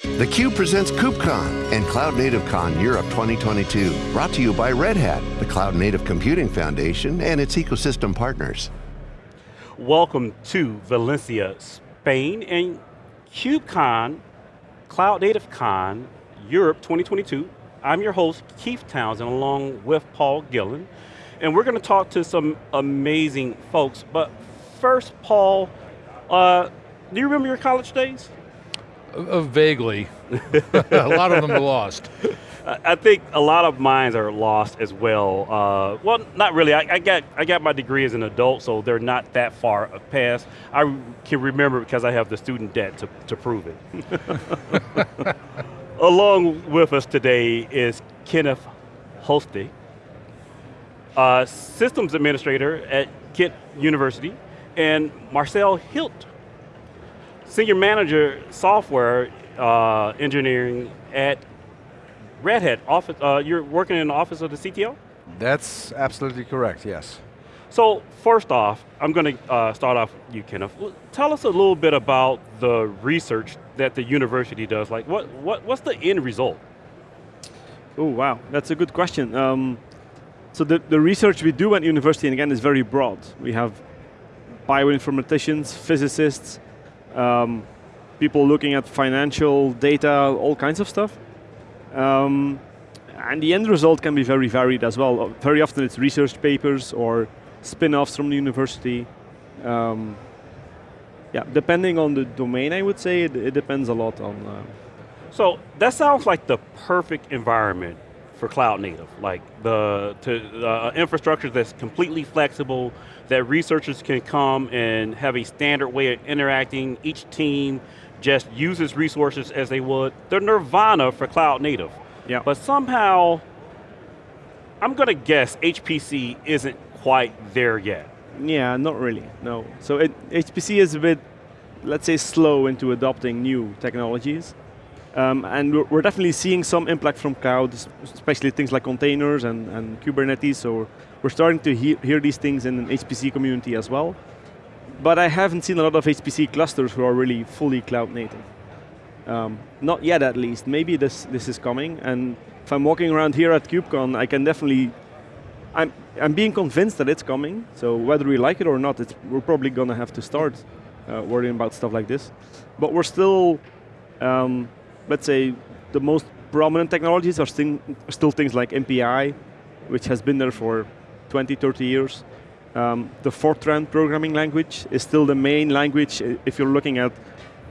theCUBE presents KubeCon and Cloud Native Con Europe 2022. Brought to you by Red Hat, the Cloud Native Computing Foundation and its ecosystem partners. Welcome to Valencia, Spain and KubeCon, Cloud Native Con Europe 2022. I'm your host, Keith Townsend, along with Paul Gillen. And we're going to talk to some amazing folks. But first, Paul, uh, do you remember your college days? Uh, vaguely. a lot of them are lost. I think a lot of mines are lost as well. Uh, well, not really. I, I, got I got my degree as an adult, so they're not that far past. I can remember because I have the student debt to, to prove it. Along with us today is Kenneth Hoste, uh, systems administrator at Ghent University, and Marcel Hild, senior manager software uh, engineering at Red Hat. Office, uh, you're working in the office of the CTO? That's absolutely correct, yes. So first off, I'm going to uh, start off with you, Kenneth. Tell us a little bit about the research that the university does. Like, what, what what's the end result? Oh, wow, that's a good question. Um, so the, the research we do at university, and again, is very broad. We have bioinformaticians, physicists, um, people looking at financial data, all kinds of stuff. Um, and the end result can be very varied as well. Very often it's research papers or spin-offs from the university. Um, yeah, depending on the domain, I would say, it, it depends a lot on. Uh, so that sounds like the perfect environment for cloud native, like the to, uh, infrastructure that's completely flexible, that researchers can come and have a standard way of interacting. Each team just uses resources as they would. The nirvana for cloud native. Yeah. But somehow, I'm going to guess HPC isn't quite there yet. Yeah, not really, no. So it, HPC is a bit, let's say, slow into adopting new technologies. Um, and we're, we're, definitely seeing some impact from cloud, especially things like containers and, and Kubernetes, so we're starting to hear, hear these things in the HPC community as well. But I haven't seen a lot of HPC clusters who are really fully cloud native. Um, not yet at least, maybe this, this is coming, and if I'm walking around here at KubeCon, I can definitely, I'm, I'm being convinced that it's coming, so whether we like it or not, it's we're probably going to have to start uh, worrying about stuff like this. But we're still, um, let's say, the most prominent technologies are still, still things like MPI, which has been there for 20, 30 years. Um, the Fortran programming language is still the main language if you're looking at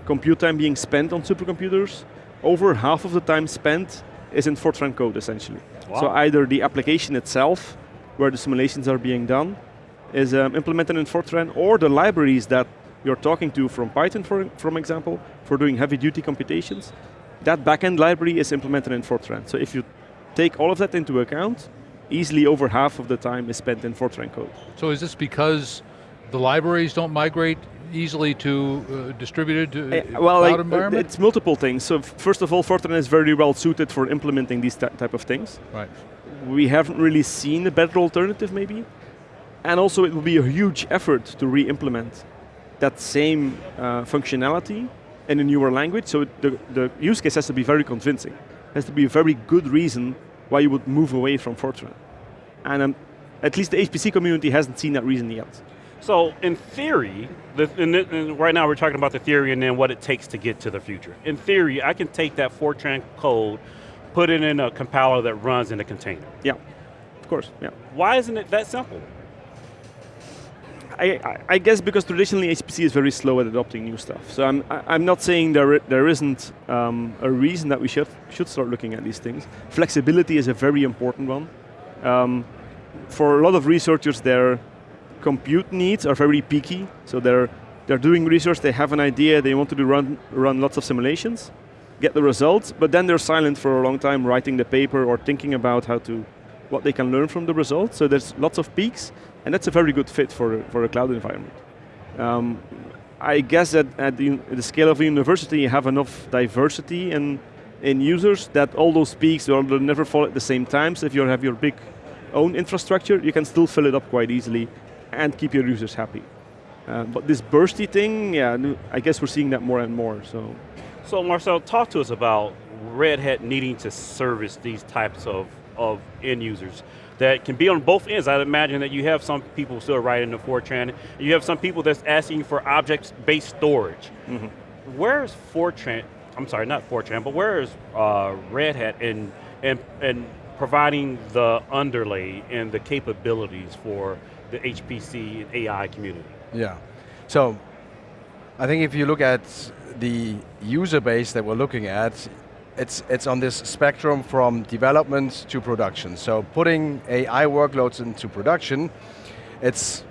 compute time being spent on supercomputers. Over half of the time spent is in Fortran code, essentially. Wow. So either the application itself, where the simulations are being done, is um, implemented in Fortran, or the libraries that you're talking to from Python, for, from example, for doing heavy-duty computations, that backend library is implemented in Fortran. So if you take all of that into account, easily over half of the time is spent in Fortran code. So is this because the libraries don't migrate easily to uh, distributed uh, well, cloud like, environment? It's multiple things. So first of all, Fortran is very well suited for implementing these type of things. Right. We haven't really seen a better alternative maybe. And also it will be a huge effort to re-implement that same uh, functionality in a newer language. So the, the use case has to be very convincing. Has to be a very good reason why you would move away from Fortran. And um, at least the HPC community hasn't seen that reason yet. So in theory, the, in the, in right now we're talking about the theory and then what it takes to get to the future. In theory, I can take that Fortran code, put it in a compiler that runs in a container. Yeah, of course, yeah. Why isn't it that simple? I, I, guess because traditionally HPC is very slow at adopting new stuff. So I'm, I'm not saying there, there isn't um, a reason that we should, should start looking at these things. Flexibility is a very important one. Um, for a lot of researchers, their compute needs are very peaky. So they're, they're doing research, they have an idea, they want to do run, run lots of simulations, get the results, but then they're silent for a long time writing the paper or thinking about how to, what they can learn from the results. So there's lots of peaks. And that's a very good fit for, for a cloud environment. Um, I guess that at the, the, scale of a university, you have enough diversity in, in users that all those peaks will never fall at the same time. So if you have your big own infrastructure, you can still fill it up quite easily and keep your users happy. Uh, but this bursty thing, yeah, I guess we're seeing that more and more. So So Marcel, talk to us about Red Hat needing to service these types of, of end users that can be on both ends. I'd imagine that you have some people still writing the Fortran, you have some people that's asking for object-based storage. Mm -hmm. Where is Fortran, I'm sorry, not Fortran, but where is uh, Red Hat in, in, in providing the underlay and the capabilities for the HPC and AI community? Yeah, so I think if you look at the user base that we're looking at, it's, it's on this spectrum from development to production. So putting AI workloads into production, it's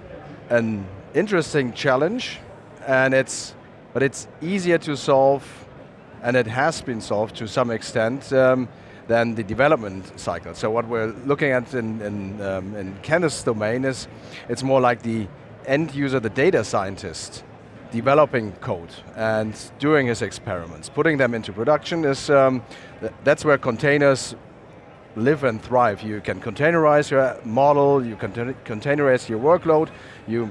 an interesting challenge, and it's, but it's easier to solve, and it has been solved to some extent, um, than the development cycle. So what we're looking at in, in, um, in Kenneth's domain is, it's more like the end user, the data scientist, developing code and doing his experiments. Putting them into production is, um, th that's where containers live and thrive. You can containerize your model, you can containerize your workload, you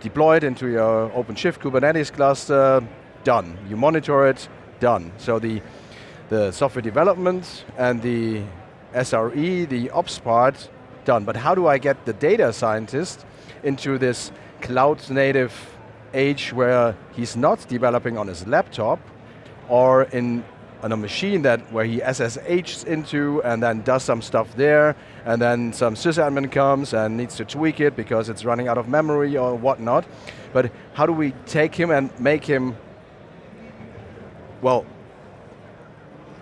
deploy it into your OpenShift Kubernetes cluster, done. You monitor it, done. So the, the software development and the SRE, the ops part, done. But how do I get the data scientist into this cloud native age where he's not developing on his laptop or in on a machine that where he SSHs into and then does some stuff there, and then some sysadmin comes and needs to tweak it because it's running out of memory or whatnot. But how do we take him and make him, well,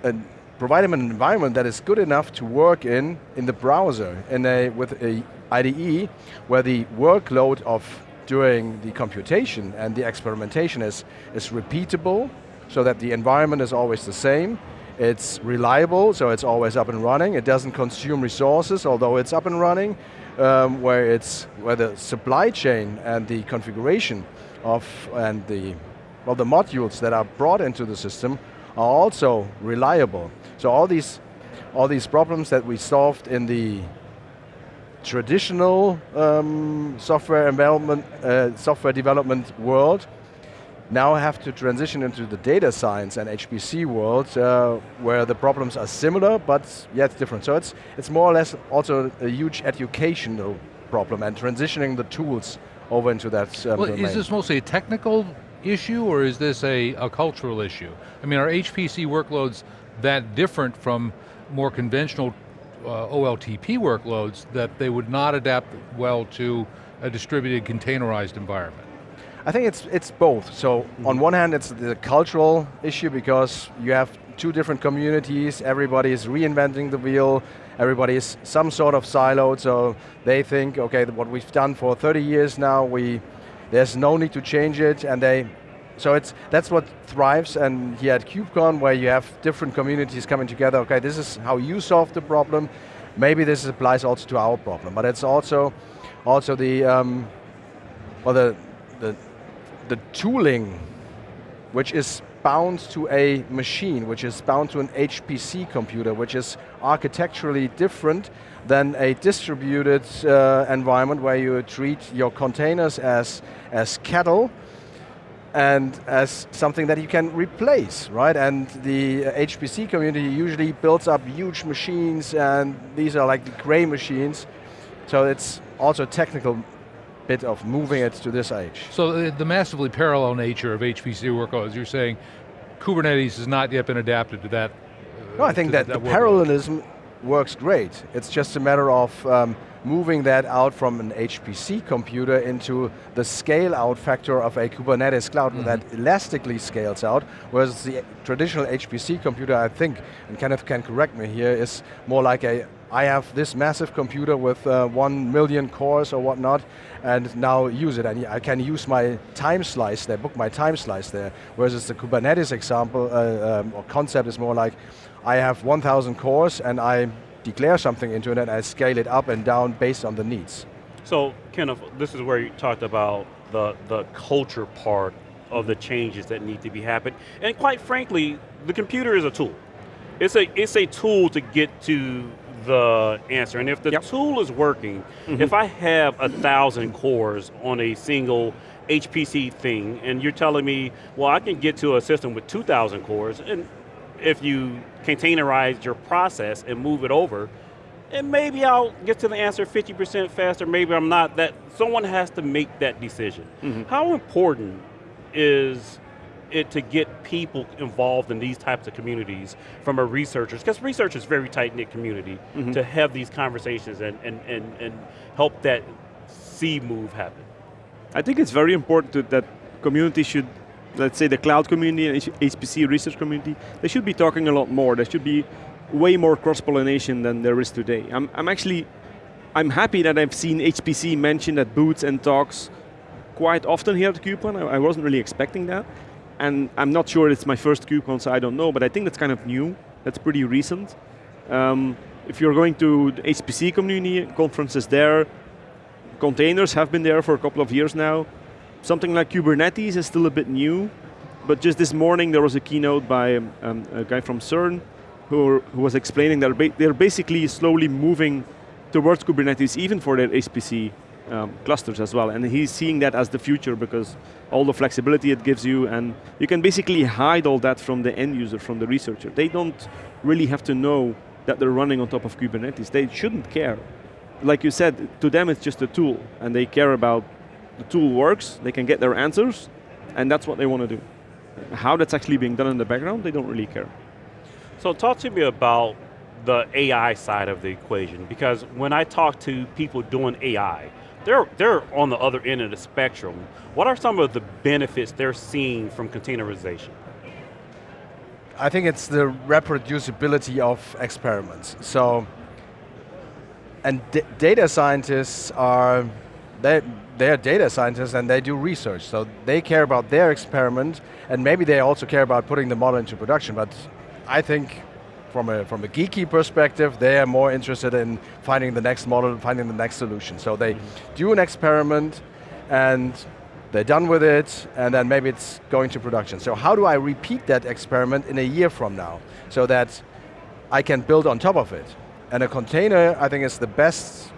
and provide him an environment that is good enough to work in in the browser in a, with a IDE where the workload of doing the computation and the experimentation is, is repeatable, so that the environment is always the same. It's reliable, so it's always up and running. It doesn't consume resources, although it's up and running. Um, where it's where the supply chain and the configuration of and the well the modules that are brought into the system are also reliable. So all these all these problems that we solved in the traditional um, software development, uh, software development world now have to transition into the data science and HPC world uh, where the problems are similar but yet different. So it's, it's more or less also a huge educational problem and transitioning the tools over into that um, well, domain. Is this mostly a technical issue or is this a, a cultural issue? I mean, are HPC workloads that different from more conventional uh, OLTP workloads that they would not adapt well to a distributed containerized environment? I think it's it's both. So mm -hmm. on one hand, it's the cultural issue because you have two different communities. Everybody is reinventing the wheel. Everybody is some sort of siloed. So they think, okay, what we've done for 30 years now, we there's no need to change it, and they so it's, that's what thrives, and here at KubeCon, where you have different communities coming together, okay, this is how you solve the problem, maybe this applies also to our problem, but it's also, also the, um, well, the, the, the tooling, which is bound to a machine, which is bound to an HPC computer, which is architecturally different than a distributed uh, environment where you treat your containers as, as cattle, and as something that you can replace, right? And the HPC community usually builds up huge machines and these are like the Cray machines. So it's also a technical bit of moving it to this age. So the, the massively parallel nature of HPC workloads, you're saying Kubernetes has not yet been adapted to that. Uh, no, I think that, that the parallelism works great. It's just a matter of um, moving that out from an HPC computer into the scale out factor of a Kubernetes cloud mm -hmm. that elastically scales out, whereas the traditional HPC computer, I think, and Kenneth can correct me here, is more like a, I have this massive computer with uh, one million cores or whatnot, and now use it, and I can use my time slice there, book my time slice there, whereas the Kubernetes example, uh, um, or concept is more like, I have 1,000 cores and I declare something into it and I scale it up and down based on the needs. So, Kenneth, this is where you talked about the, the culture part of the changes that need to be happened. And quite frankly, the computer is a tool. It's a, it's a tool to get to the answer. And if the yep. tool is working, mm -hmm. if I have a thousand cores on a single HPC thing, and you're telling me, well, I can get to a system with 2,000 cores, and if you containerize your process and move it over, and maybe I'll get to the answer 50% faster, maybe I'm not, that someone has to make that decision. Mm -hmm. How important is it to get people involved in these types of communities from a researchers, because research is a very tight-knit community, mm -hmm. to have these conversations and, and, and, and help that seed move happen? I think it's very important to, that community should, let's say the cloud community and HPC research community, they should be talking a lot more. There should be way more cross-pollination than there is today. I'm, I'm actually, I'm happy that I've seen HPC mentioned at booths and talks quite often here at KubeCon. I, I wasn't really expecting that. And I'm not sure it's my first KubeCon, so I don't know, but I think that's kind of new. That's pretty recent. Um, if you're going to the HPC community conferences there, containers have been there for a couple of years now. Something like Kubernetes is still a bit new, but just this morning there was a keynote by um, a guy from CERN who, who was explaining that they're basically slowly moving towards Kubernetes even for their HPC um, clusters as well. And he's seeing that as the future because all the flexibility it gives you and you can basically hide all that from the end user, from the researcher. They don't really have to know that they're running on top of Kubernetes. They shouldn't care. Like you said, to them it's just a tool and they care about the tool works, they can get their answers, and that's what they want to do. How that's actually being done in the background, they don't really care. So talk to me about the AI side of the equation, because when I talk to people doing AI, they're, they're on the other end of the spectrum. What are some of the benefits they're seeing from containerization? I think it's the reproducibility of experiments. So, and data scientists are, they, they're data scientists and they do research, so they care about their experiment, and maybe they also care about putting the model into production, but I think from a, from a geeky perspective, they are more interested in finding the next model, finding the next solution. So they mm -hmm. do an experiment and they're done with it, and then maybe it's going to production. So how do I repeat that experiment in a year from now, so that I can build on top of it? And a container, I think, is the best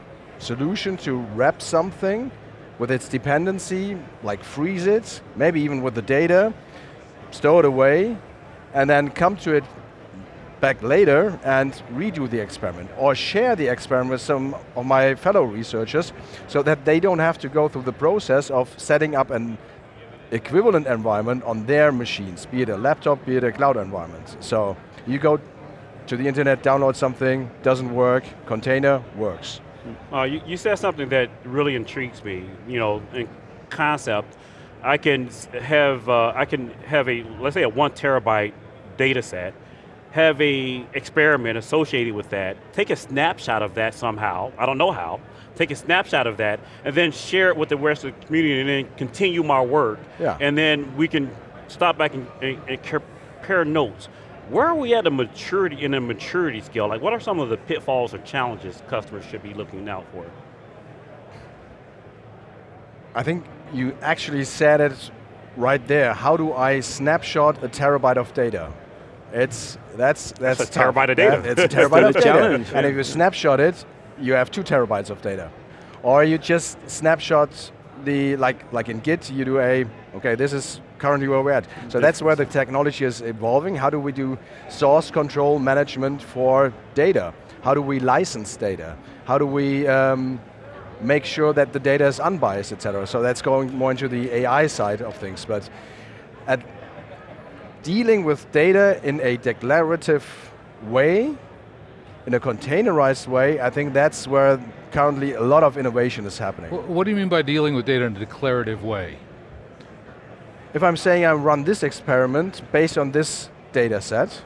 solution to wrap something with its dependency, like freeze it, maybe even with the data, store it away, and then come to it back later and redo the experiment or share the experiment with some of my fellow researchers so that they don't have to go through the process of setting up an equivalent environment on their machines, be it a laptop, be it a cloud environment. So you go to the internet, download something, doesn't work, container works. Uh, you, you said something that really intrigues me, you know, in concept. I can have uh, I can have a let's say a one terabyte data set, have a experiment associated with that, take a snapshot of that somehow, I don't know how, take a snapshot of that, and then share it with the rest of the community and then continue my work. Yeah. And then we can stop back and, and, and compare notes. Where are we at a maturity, in a maturity scale? Like what are some of the pitfalls or challenges customers should be looking out for? I think you actually said it right there. How do I snapshot a terabyte of data? It's that's that's, that's a terabyte of data. That, it's a terabyte of data. And if you snapshot it, you have two terabytes of data. Or you just snapshot the like like in Git, you do a okay. This is currently where we're at. So that's where the technology is evolving. How do we do source control management for data? How do we license data? How do we um, make sure that the data is unbiased, et cetera? So that's going more into the AI side of things. But at dealing with data in a declarative way, in a containerized way, I think that's where currently a lot of innovation is happening. What do you mean by dealing with data in a declarative way? If I'm saying I run this experiment based on this data set,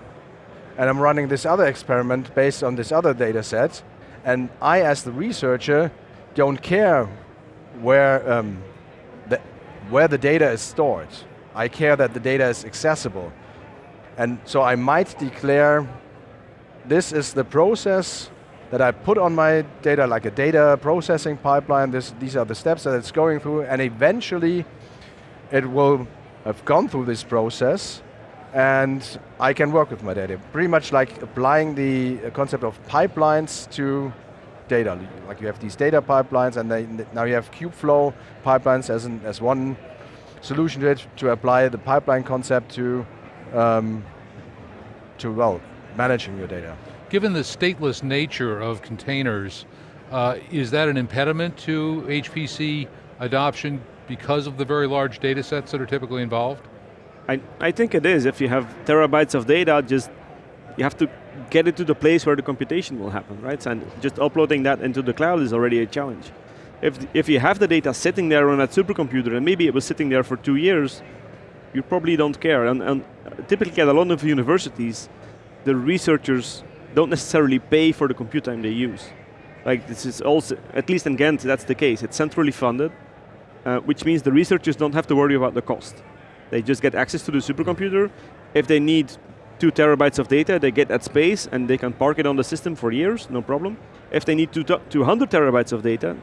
and I'm running this other experiment based on this other data set, and I, as the researcher, don't care where, um, the, where the data is stored. I care that the data is accessible. And so I might declare this is the process that I put on my data, like a data processing pipeline, this, these are the steps that it's going through, and eventually it will have gone through this process, and I can work with my data. Pretty much like applying the concept of pipelines to data. Like you have these data pipelines and they, now you have Kubeflow pipelines as, an, as one solution to it to apply the pipeline concept to, um, to well, managing your data. Given the stateless nature of containers, uh, is that an impediment to HPC adoption because of the very large data sets that are typically involved? I, I think it is. If you have terabytes of data, just you have to get it to the place where the computation will happen, right? And just uploading that into the cloud is already a challenge. If, if you have the data sitting there on that supercomputer, and maybe it was sitting there for two years, you probably don't care. And, and typically at a lot of universities, the researchers don't necessarily pay for the compute time they use. Like this is also, at least in Ghent, that's the case. It's centrally funded, uh, which means the researchers don't have to worry about the cost. They just get access to the supercomputer. If they need two terabytes of data, they get that space and they can park it on the system for years, no problem. If they need 200 terabytes of data,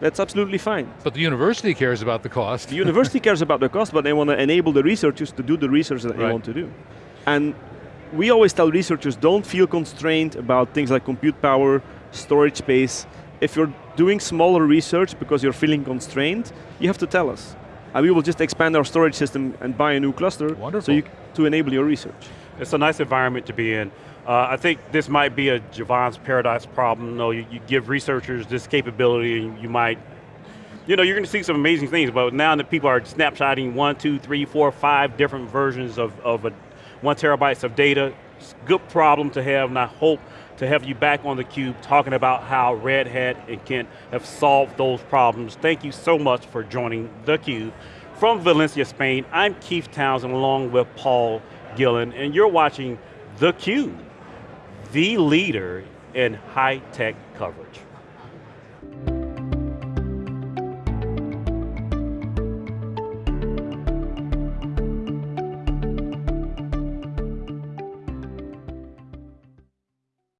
that's absolutely fine. But the university cares about the cost. The university cares about the cost, but they want to enable the researchers to do the research that right. they want to do. And we always tell researchers, don't feel constrained about things like compute power, storage space. If you're doing smaller research because you're feeling constrained, you have to tell us. And we will just expand our storage system and buy a new cluster Wonderful. so you, to enable your research. It's a nice environment to be in. Uh, I think this might be a Jevons paradise problem. No, you, you give researchers this capability and you might, you know, you're going to see some amazing things, but now that people are snapshotting one, two, three, four, five different versions of, of a, one terabytes of data, it's a good problem to have, and I hope to have you back on theCUBE talking about how Red Hat and Ghent have solved those problems. Thank you so much for joining theCUBE. From Valencia, Spain, I'm Keith Townsend along with Paul Gillen, and you're watching theCUBE, the leader in high-tech coverage.